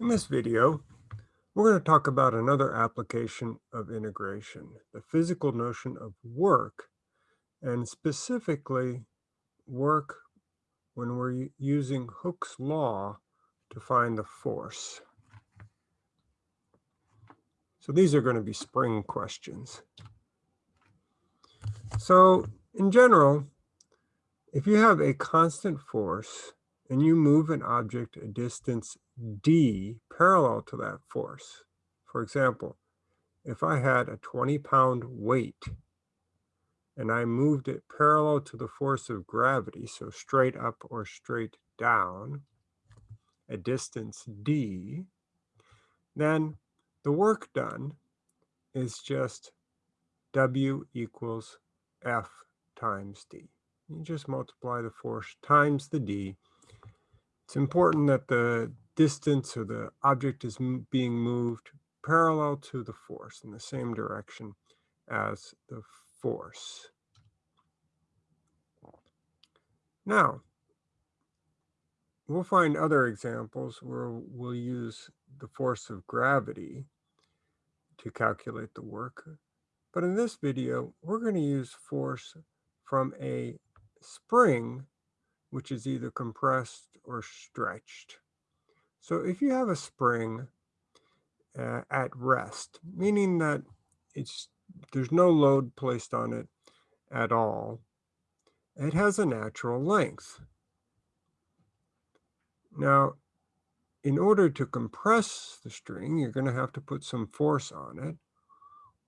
In this video, we're going to talk about another application of integration, the physical notion of work, and specifically work when we're using Hooke's law to find the force. So these are going to be spring questions. So in general, if you have a constant force and you move an object a distance d parallel to that force, for example, if I had a 20 pound weight and I moved it parallel to the force of gravity, so straight up or straight down, a distance d, then the work done is just W equals F times D. You just multiply the force times the D. It's important that the distance or the object is being moved parallel to the force in the same direction as the force. Now, we'll find other examples where we'll use the force of gravity to calculate the work. But in this video, we're going to use force from a spring, which is either compressed or stretched. So if you have a spring uh, at rest, meaning that it's there's no load placed on it at all, it has a natural length. Now, in order to compress the string, you're going to have to put some force on it.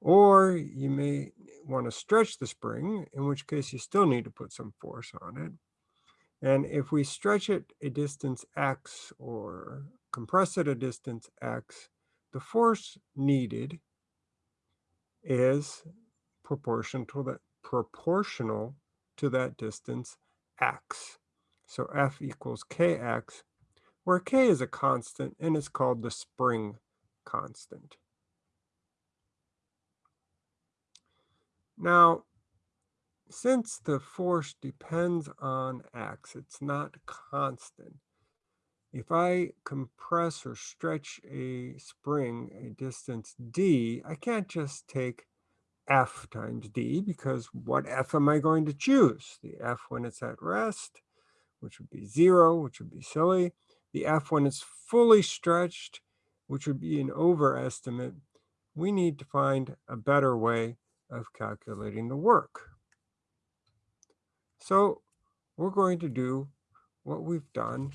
Or you may want to stretch the spring, in which case you still need to put some force on it. And if we stretch it a distance x or compress it a distance x, the force needed is proportional to that, proportional to that distance x. So F equals kx, where k is a constant and it's called the spring constant. Now, since the force depends on x, it's not constant. If I compress or stretch a spring a distance d, I can't just take f times d because what f am I going to choose? The f when it's at rest, which would be zero, which would be silly. The f when it's fully stretched, which would be an overestimate. We need to find a better way of calculating the work. So we're going to do what we've done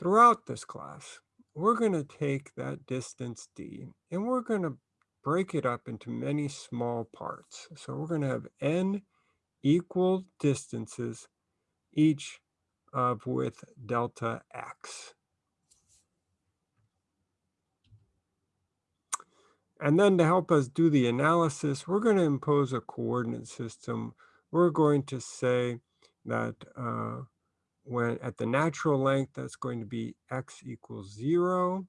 throughout this class. We're going to take that distance d and we're going to break it up into many small parts. So we're going to have n equal distances, each of with delta x. And then to help us do the analysis, we're going to impose a coordinate system. We're going to say that uh, when at the natural length, that's going to be x equals zero.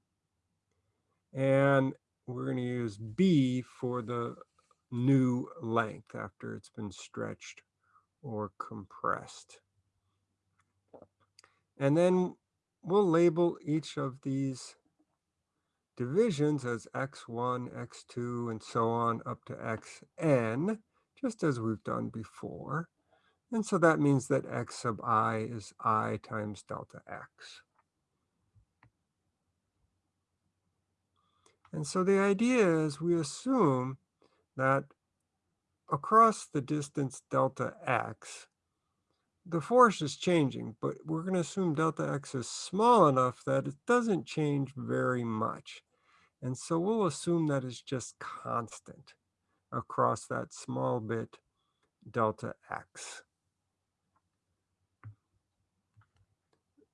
And we're going to use b for the new length after it's been stretched or compressed. And then we'll label each of these divisions as x1, x2, and so on up to xn, just as we've done before. And so that means that x sub i is i times delta x. And so the idea is we assume that across the distance delta x, the force is changing, but we're going to assume delta x is small enough that it doesn't change very much. And so we'll assume that it's just constant across that small bit delta x.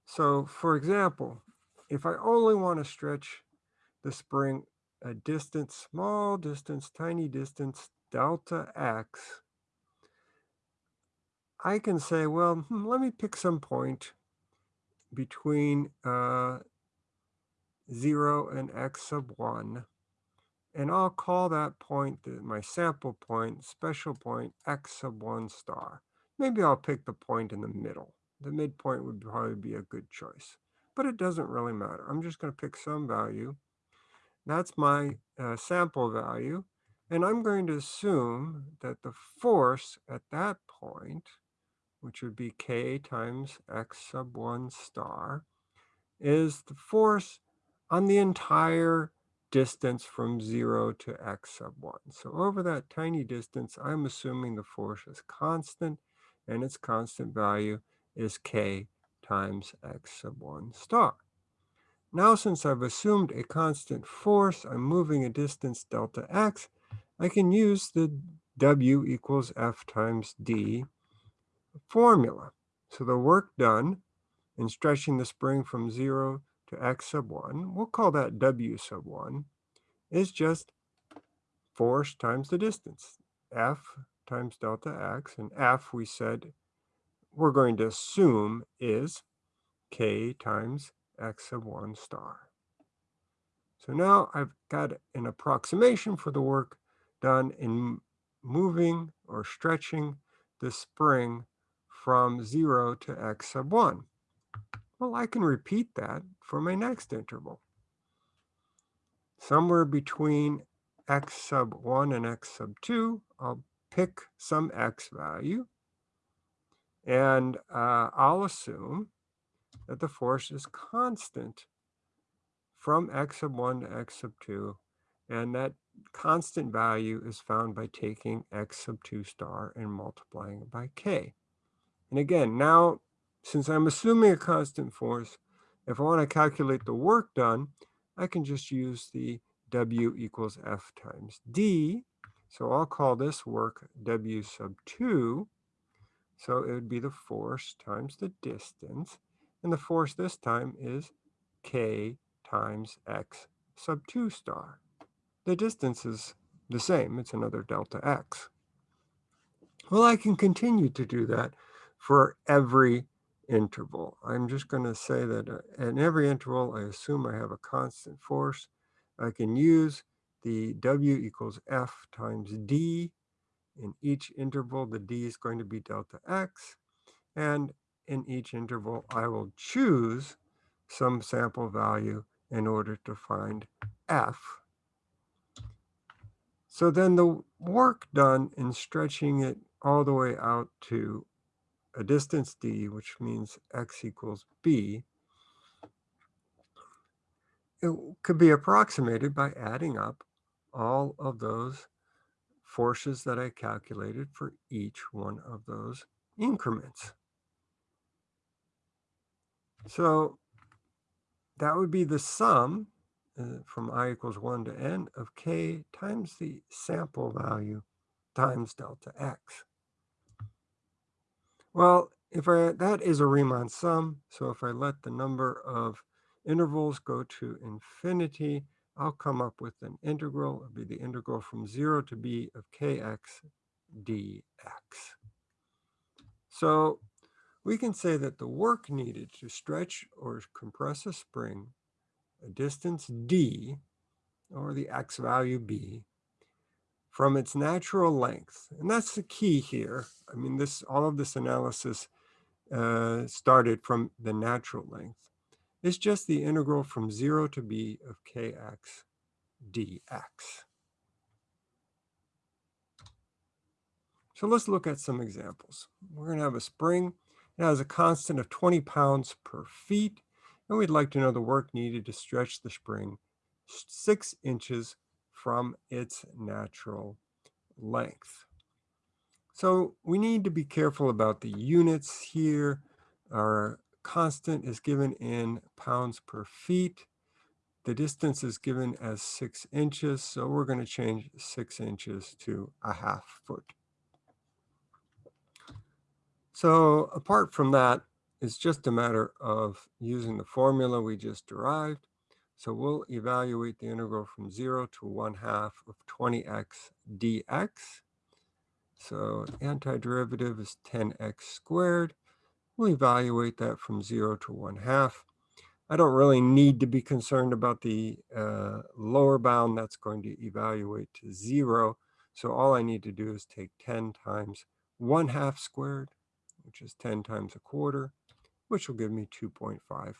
So for example, if I only want to stretch the spring a distance, small distance, tiny distance, delta x, I can say, well, hmm, let me pick some point between uh, 0 and x sub 1. And I'll call that point the, my sample point, special point, x sub 1 star. Maybe I'll pick the point in the middle. The midpoint would probably be a good choice. but it doesn't really matter. I'm just going to pick some value. That's my uh, sample value. And I'm going to assume that the force at that point, which would be k times x sub 1 star, is the force on the entire distance from 0 to x sub 1. So over that tiny distance, I'm assuming the force is constant, and its constant value is k times x sub 1 star. Now, since I've assumed a constant force, I'm moving a distance delta x, I can use the W equals F times D formula. So the work done in stretching the spring from 0 x sub 1, we'll call that W sub 1, is just force times the distance, F times delta x, and F we said we're going to assume is K times x sub 1 star. So now I've got an approximation for the work done in moving or stretching the spring from 0 to x sub 1. Well, I can repeat that for my next interval. Somewhere between x sub 1 and x sub 2, I'll pick some x value, and uh, I'll assume that the force is constant from x sub 1 to x sub 2, and that constant value is found by taking x sub 2 star and multiplying it by k. And again, now, since I'm assuming a constant force, if I want to calculate the work done, I can just use the W equals F times D. So I'll call this work W sub 2. So it would be the force times the distance. And the force this time is K times X sub 2 star. The distance is the same. It's another delta X. Well, I can continue to do that for every interval. I'm just going to say that uh, in every interval, I assume I have a constant force. I can use the W equals F times D. In each interval, the D is going to be delta X. And in each interval, I will choose some sample value in order to find F. So then the work done in stretching it all the way out to a distance d, which means x equals b, it could be approximated by adding up all of those forces that I calculated for each one of those increments. So that would be the sum uh, from i equals 1 to n of k times the sample value times delta x. Well, if I that is a Riemann sum, so if I let the number of intervals go to infinity, I'll come up with an integral. It'll be the integral from 0 to b of kx dx. So we can say that the work needed to stretch or compress a spring a distance d, or the x value b, from its natural length. And that's the key here. I mean, this all of this analysis uh, started from the natural length. It's just the integral from 0 to b of kx dx. So let's look at some examples. We're going to have a spring. It has a constant of 20 pounds per feet and we'd like to know the work needed to stretch the spring six inches from its natural length. So we need to be careful about the units here. Our constant is given in pounds per feet. The distance is given as six inches, so we're going to change six inches to a half foot. So apart from that, it's just a matter of using the formula we just derived. So we'll evaluate the integral from 0 to 1 half of 20x dx. So antiderivative is 10x squared. We'll evaluate that from 0 to 1 half. I don't really need to be concerned about the uh, lower bound. That's going to evaluate to 0. So all I need to do is take 10 times 1 half squared, which is 10 times a quarter, which will give me 2.5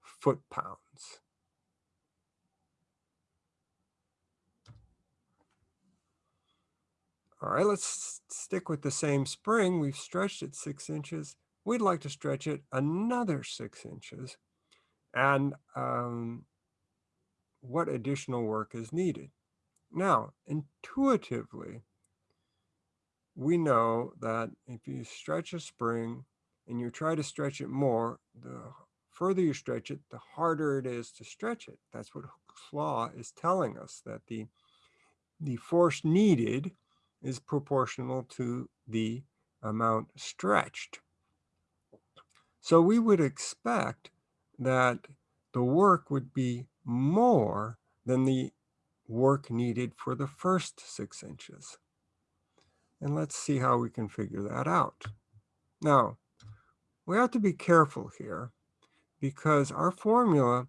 foot-pounds. All right, let's stick with the same spring. We've stretched it six inches. We'd like to stretch it another six inches. And um, what additional work is needed? Now, intuitively, we know that if you stretch a spring and you try to stretch it more, the further you stretch it, the harder it is to stretch it. That's what Hooke's law is telling us, that the, the force needed is proportional to the amount stretched. So we would expect that the work would be more than the work needed for the first six inches. And let's see how we can figure that out. Now, we have to be careful here because our formula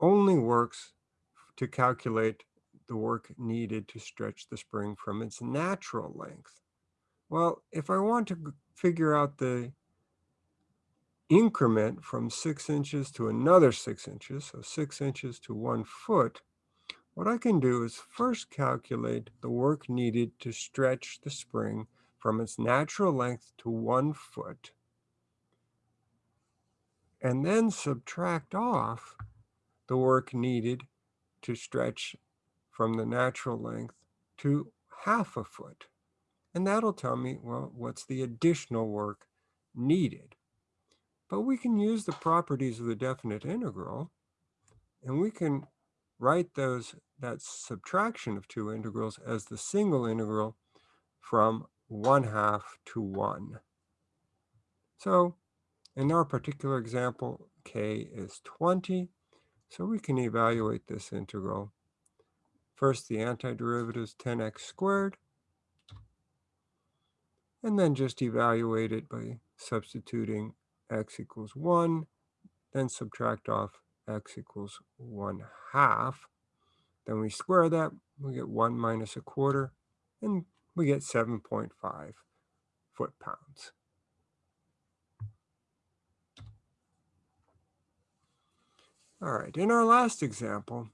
only works to calculate the work needed to stretch the spring from its natural length. Well, if I want to figure out the increment from six inches to another six inches, so six inches to one foot, what I can do is first calculate the work needed to stretch the spring from its natural length to one foot, and then subtract off the work needed to stretch from the natural length to half a foot. And that'll tell me, well, what's the additional work needed. But we can use the properties of the definite integral, and we can write those that subtraction of two integrals as the single integral from 1 half to 1. So in our particular example, k is 20, so we can evaluate this integral First, the antiderivative is 10x squared, and then just evaluate it by substituting x equals 1, then subtract off x equals 1 half. Then we square that, we get 1 minus a quarter, and we get 7.5 foot-pounds. All right, in our last example,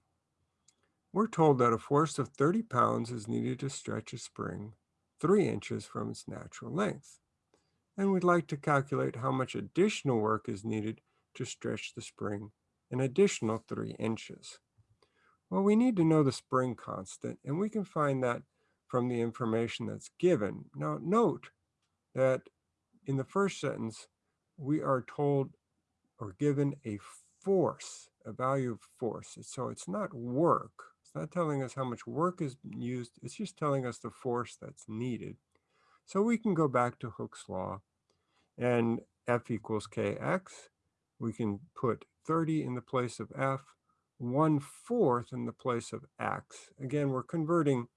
we're told that a force of 30 pounds is needed to stretch a spring 3 inches from its natural length. And we'd like to calculate how much additional work is needed to stretch the spring an additional 3 inches. Well, we need to know the spring constant, and we can find that from the information that's given. Now, note that in the first sentence, we are told or given a force, a value of force. So it's not work, not telling us how much work is used. It's just telling us the force that's needed. So we can go back to Hooke's law and F equals Kx. We can put 30 in the place of F, 1 fourth in the place of X. Again, we're converting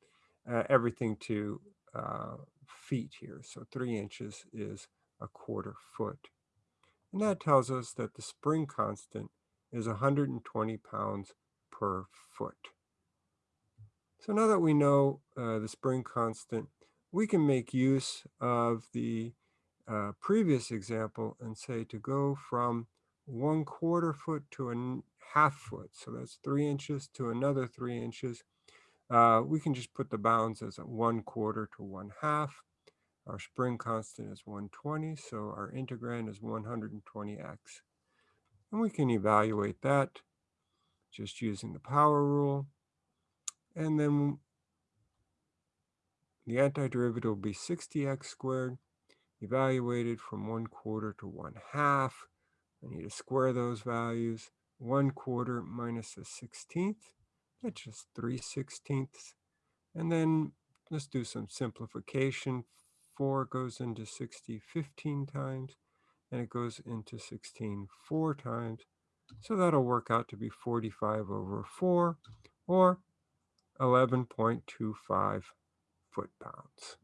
uh, everything to uh, feet here. So 3 inches is a quarter foot. And that tells us that the spring constant is 120 pounds per foot. So now that we know uh, the spring constant, we can make use of the uh, previous example and say to go from one quarter foot to a half foot. So that's three inches to another three inches. Uh, we can just put the bounds as one quarter to one half. Our spring constant is 120, so our integrand is 120x. And we can evaluate that just using the power rule. And then the antiderivative will be 60x squared, evaluated from 1 quarter to 1 half. I need to square those values. 1 quarter minus a 16th, that's just 3 sixteenths. And then let's do some simplification. 4 goes into 60 15 times, and it goes into 16 4 times. So that'll work out to be 45 over 4, or 11.25 foot-pounds.